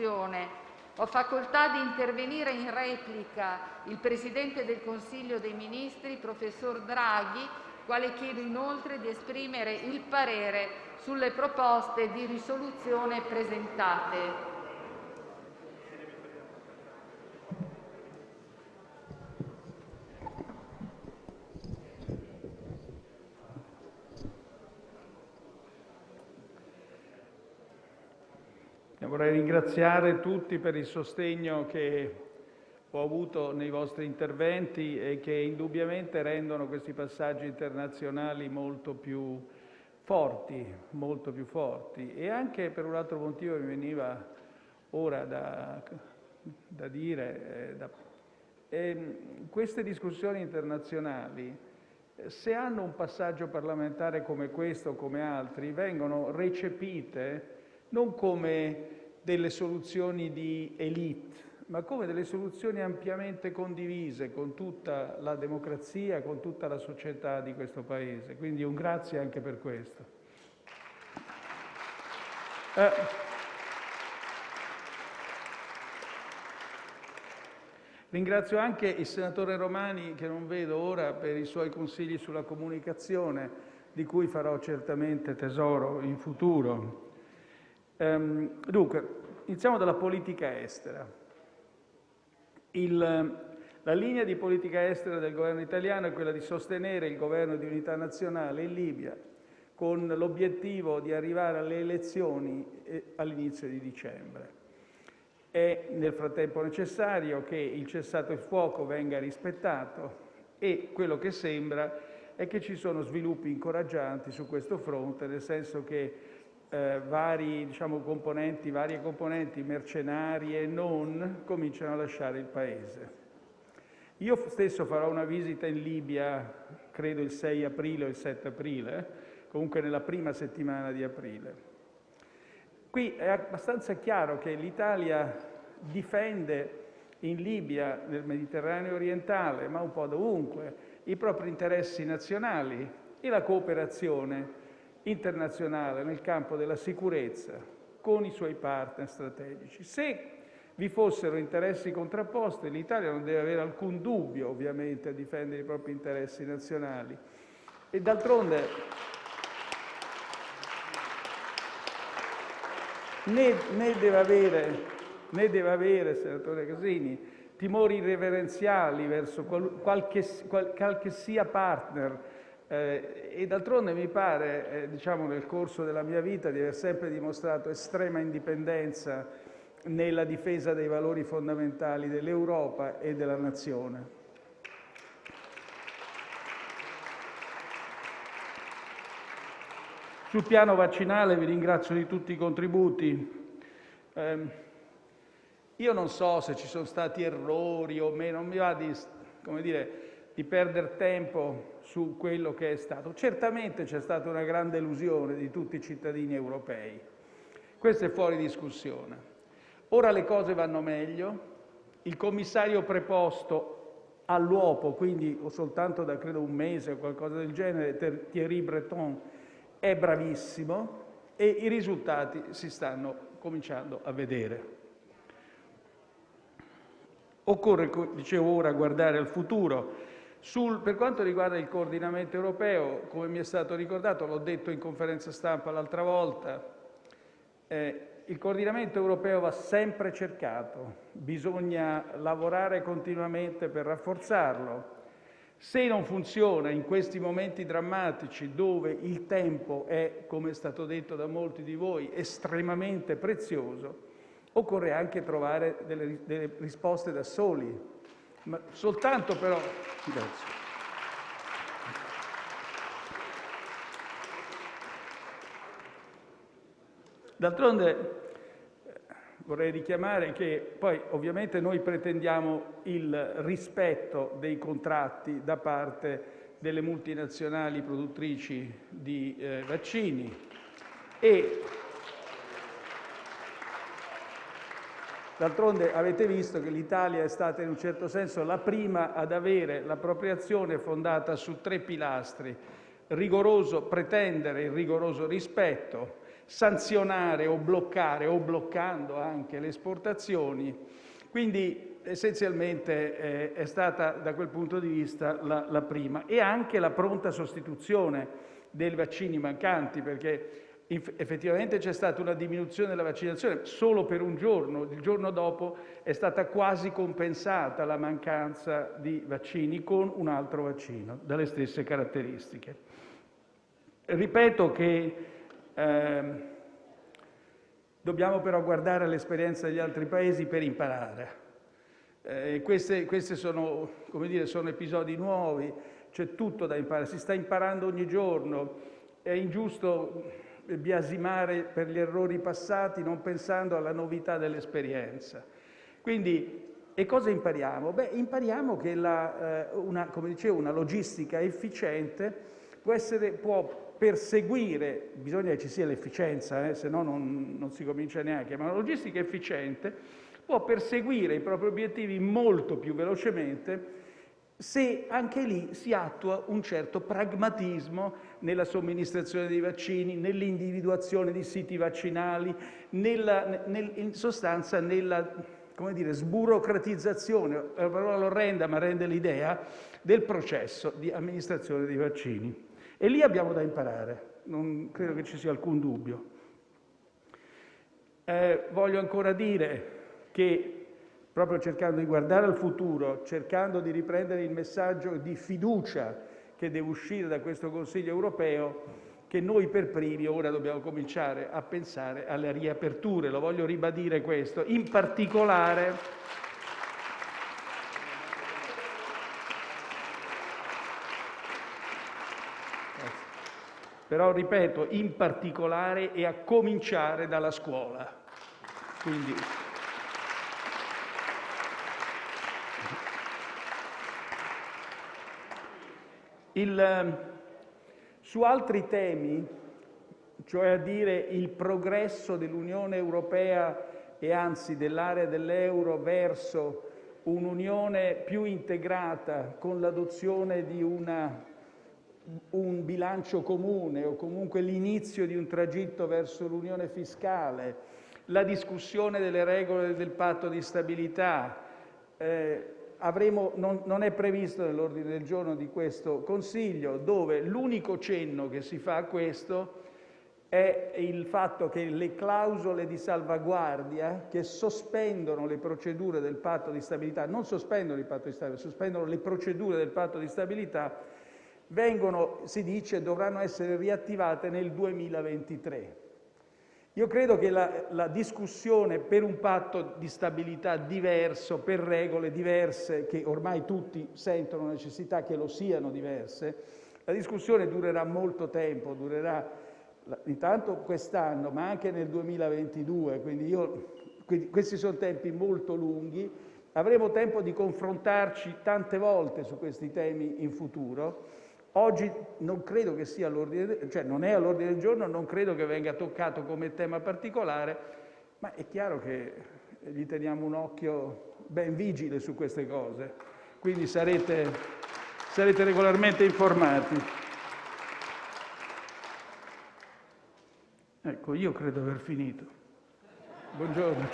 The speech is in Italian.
risoluzione. Ho facoltà di intervenire in replica il presidente del Consiglio dei ministri, professor Draghi, quale chiedo inoltre di esprimere il parere sulle proposte di risoluzione presentate. Vorrei ringraziare tutti per il sostegno che ho avuto nei vostri interventi e che indubbiamente rendono questi passaggi internazionali molto più forti. E anche per un altro motivo mi veniva ora da, dire, eh, da, eh, queste discussioni internazionali, se hanno un passaggio parlamentare come questo o come altri, vengono recepite non come delle soluzioni di élite, ma come delle soluzioni ampiamente condivise con tutta la democrazia, con tutta la società di questo Paese. Quindi un grazie anche per questo. Eh, ringrazio anche il senatore Romani, che non vedo ora, per i suoi consigli sulla comunicazione, di cui farò certamente tesoro in futuro. Um, dunque, iniziamo dalla politica estera. La linea di politica estera del governo italiano è quella di sostenere il governo di unità nazionale in Libia con l'obiettivo di arrivare alle elezioni eh, all'inizio di dicembre. È nel frattempo necessario che il cessato il fuoco venga rispettato e quello che sembra è che ci sono sviluppi incoraggianti su questo fronte, nel senso che eh, diciamo, varie componenti mercenarie e non cominciano a lasciare il Paese. Io stesso farò una visita in Libia, credo il 6 aprile o il 7 aprile, comunque nella prima settimana di aprile. Qui è abbastanza chiaro che l'Italia difende in Libia, nel Mediterraneo orientale, ma un po' dovunque, i propri interessi nazionali e la cooperazione internazionale nel campo della sicurezza con i suoi partner strategici. Se vi fossero interessi contrapposti, l'Italia non deve avere alcun dubbio, ovviamente, a difendere i propri interessi nazionali. E d'altronde né, né, deve avere, né deve avere, senatore Casini, timori irreverenziali verso qualche, qualche sia partner d'altronde mi pare, eh, diciamo nel corso della mia vita, di aver sempre dimostrato estrema indipendenza nella difesa dei valori fondamentali dell'Europa e della nazione. Sul piano vaccinale vi ringrazio di tutti i contributi. Eh, io non so se ci sono stati errori o meno, non mi va di, come dire, di perdere tempo su quello che è stato. Certamente c'è stata una grande illusione di tutti i cittadini europei, questo è fuori discussione. Ora le cose vanno meglio, il commissario preposto all'uopo, quindi soltanto da credo un mese o qualcosa del genere, Thierry Breton, è bravissimo e i risultati si stanno cominciando a vedere. Occorre, dicevo ora, guardare al futuro. Per quanto riguarda il coordinamento europeo, come mi è stato ricordato, l'ho detto in conferenza stampa l'altra volta, eh, il coordinamento europeo va sempre cercato, bisogna lavorare continuamente per rafforzarlo. Se non funziona in questi momenti drammatici dove il tempo è, come è stato detto da molti di voi, estremamente prezioso, occorre anche trovare delle risposte da soli, ma soltanto però... Grazie. D'altronde eh, vorrei richiamare che poi ovviamente noi pretendiamo il rispetto dei contratti da parte delle multinazionali produttrici di eh, vaccini D'altronde avete visto che l'Italia è stata in un certo senso la prima ad avere l'appropriazione fondata su tre pilastri: pretendere il rigoroso rispetto, sanzionare o bloccare o bloccando anche le esportazioni. Quindi essenzialmente eh, è stata da quel punto di vista la prima e anche la pronta sostituzione dei vaccini mancanti perché effettivamente c'è stata una diminuzione della vaccinazione solo per un giorno, il giorno dopo è stata quasi compensata la mancanza di vaccini con un altro vaccino dalle stesse caratteristiche. Ripeto che eh, dobbiamo però guardare all'esperienza degli altri paesi per imparare. Eh, questi sono, sono episodi nuovi, c'è tutto da imparare, si sta imparando ogni giorno, è ingiusto biasimare per gli errori passati non pensando alla novità dell'esperienza. Quindi, e cosa impariamo? Beh, impariamo che la, eh, una, come dicevo, una logistica efficiente può, essere, può perseguire, bisogna che ci sia l'efficienza, eh, se no non, non si comincia neanche, ma una logistica efficiente può perseguire i propri obiettivi molto più velocemente se anche lì si attua un certo pragmatismo nella somministrazione dei vaccini, nell'individuazione di siti vaccinali, nella, nel, in sostanza nella come dire, sburocratizzazione, è una parola orrenda ma rende l'idea, del processo di amministrazione dei vaccini. E lì abbiamo da imparare, non credo che ci sia alcun dubbio. Eh, voglio ancora dire che proprio cercando di guardare al futuro, cercando di riprendere il messaggio di fiducia che deve uscire da questo Consiglio europeo, che noi per primi ora dobbiamo cominciare a pensare alle riaperture. Lo voglio ribadire questo. In particolare però ripeto, in particolare e a cominciare dalla scuola. Quindi, su altri temi, cioè a dire il progresso dell'Unione Europea e anzi dell'area dell'euro verso un'unione più integrata con l'adozione di un bilancio comune o comunque l'inizio di un tragitto verso l'unione fiscale, la discussione delle regole del patto di stabilità, eh, non, è previsto nell'ordine del giorno di questo Consiglio, dove l'unico cenno che si fa a questo è il fatto che le clausole di salvaguardia che sospendono le procedure del patto di stabilità, non sospendono il patto di stabilità, sospendono le procedure del patto di stabilità, vengono, si dice, dovranno essere riattivate nel 2023. Io credo che la, discussione per un patto di stabilità diverso, per regole diverse, che ormai tutti sentono necessità che lo siano diverse, la discussione durerà molto tempo, durerà intanto quest'anno, ma anche nel 2022, quindi, io, quindi questi sono tempi molto lunghi. Avremo tempo di confrontarci tante volte su questi temi in futuro Oggi non credo che sia all'ordine, cioè è all'ordine del giorno, non credo che venga toccato come tema particolare, ma è chiaro che gli teniamo un occhio ben vigile su queste cose, quindi sarete, regolarmente informati. Ecco, io credo aver finito. Buongiorno.